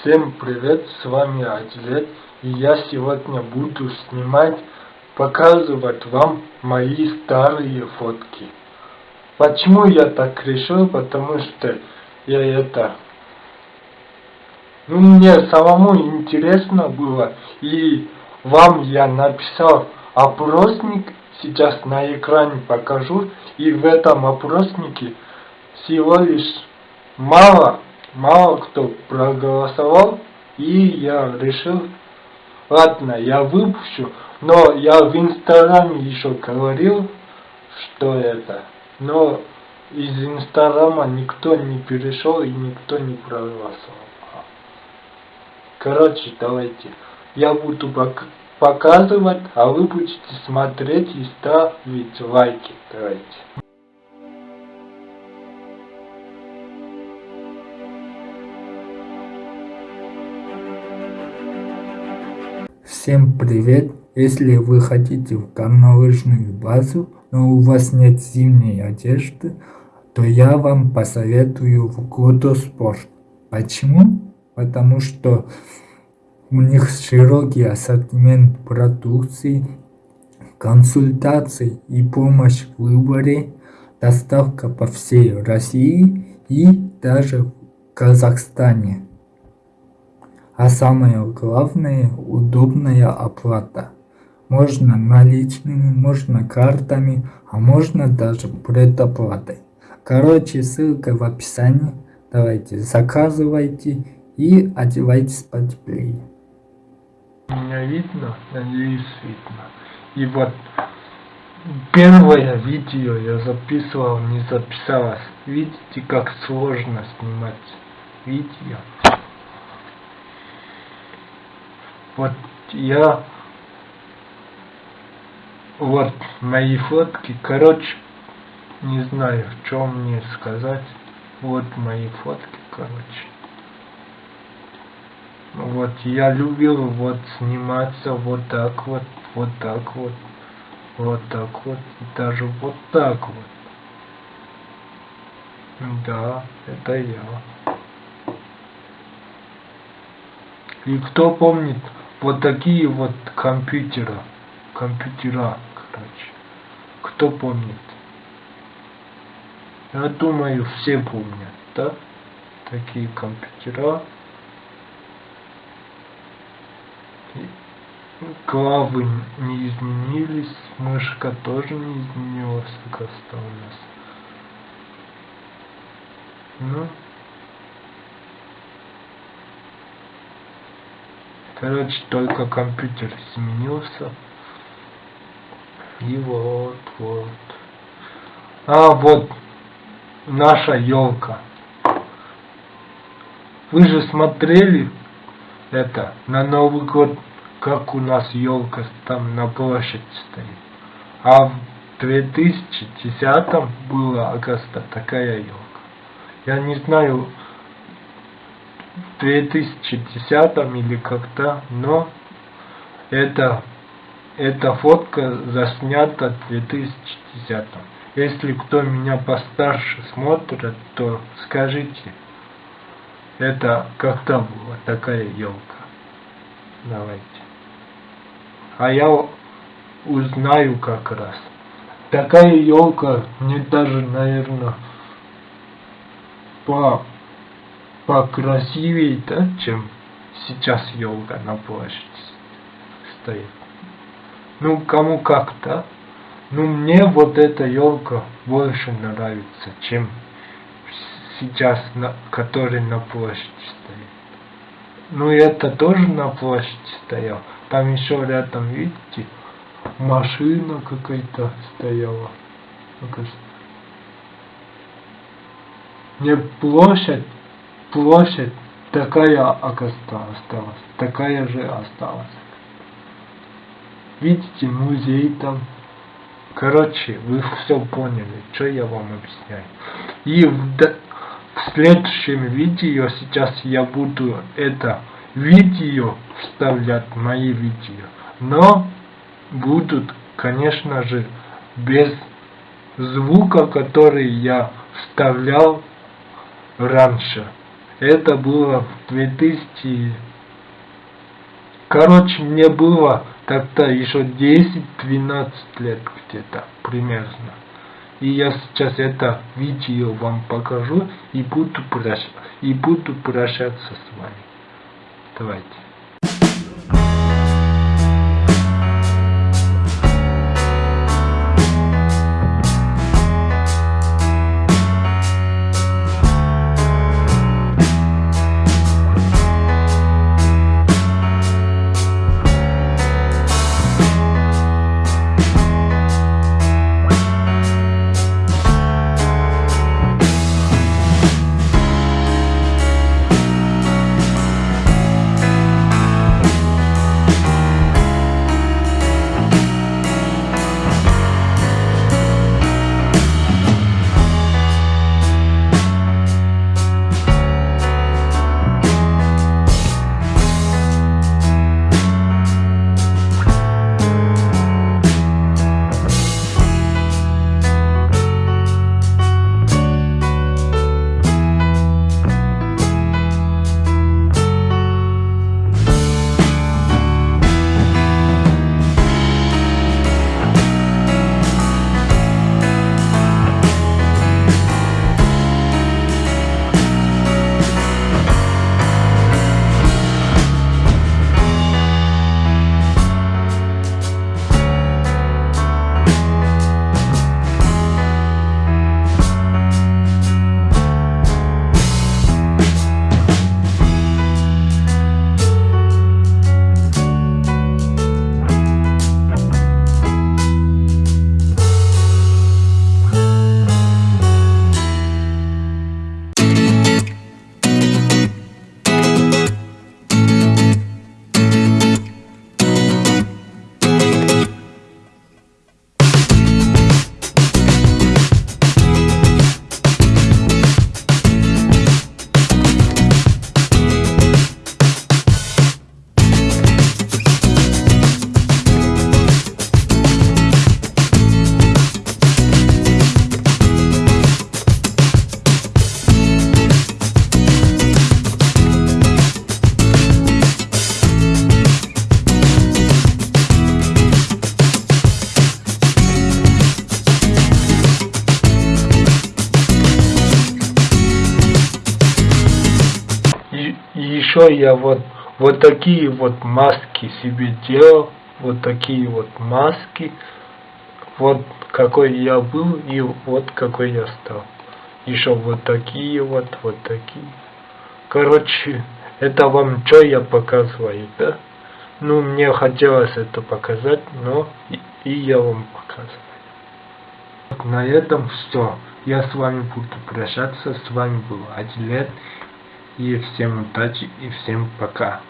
Всем привет, с вами Адилет, и я сегодня буду снимать, показывать вам мои старые фотки. Почему я так решил? Потому что я это... Ну, мне самому интересно было, и вам я написал опросник, сейчас на экране покажу, и в этом опроснике всего лишь мало мало кто проголосовал, и я решил, ладно, я выпущу, но я в инстаграме еще говорил, что это, но из инстаграма никто не перешел и никто не проголосовал. Короче, давайте, я буду показывать, а вы будете смотреть и ставить лайки. Давайте. Всем привет! Если вы хотите в горнолыжную базу, но у вас нет зимней одежды, то я вам посоветую в Годоспорт. Почему? Потому что у них широкий ассортимент продукции, консультации и помощь в выборе, доставка по всей России и даже в Казахстане. А самое главное, удобная оплата. Можно наличными, можно картами, а можно даже предоплатой. Короче, ссылка в описании. Давайте, заказывайте и одевайтесь потеплее. Меня видно? Надеюсь, видно. И вот первое видео я записывал, не записалось. Видите, как сложно снимать видео? Вот я... Вот мои фотки. Короче, не знаю, что мне сказать. Вот мои фотки, короче. Вот я любил вот сниматься вот так вот, вот так вот, вот так вот, даже вот так вот. Да, это я. И кто помнит вот такие вот компьютера. Компьютера, короче. Кто помнит? Я думаю, все помнят, да? Такие компьютера. Главы не изменились, мышка тоже не изменилась, как осталась. Ну, Короче, только компьютер сменился. И вот, вот. А, вот наша елка. Вы же смотрели это на Новый год, как у нас елка там на площади стоит. А в 2010 было агоста такая елка. Я не знаю, 2010 или как-то, но это, эта фотка заснята в 2010. Если кто меня постарше смотрит, то скажите, это когда была такая елка? Давайте. А я узнаю как раз. Такая елка мне даже, наверное, по покрасивее, да, чем сейчас елка на площади стоит. Ну, кому как, да? Ну, мне вот эта елка больше нравится, чем сейчас, на, который на площади стоит. Ну, и это тоже на площади стоял. Там еще рядом, видите, машина какая-то стояла. Мне площадь площадь такая осталась, такая же осталась. Видите, музей там. Короче, вы все поняли, что я вам объясняю. И в, в следующем видео сейчас я буду это видео вставлять, мои видео. Но будут, конечно же, без звука, который я вставлял раньше. Это было в 2000... Короче, мне было тогда еще 10-12 лет где-то, примерно. И я сейчас это видео вам покажу и буду, прощ... и буду прощаться с вами. Давайте. Еще я вот, вот такие вот маски себе делал, вот такие вот маски, вот какой я был и вот какой я стал. Еще вот такие вот, вот такие. Короче, это вам что я показываю, да? Ну, мне хотелось это показать, но и, и я вам показываю. На этом все. Я с вами буду прощаться. С вами был Адилет. И всем удачи и всем пока.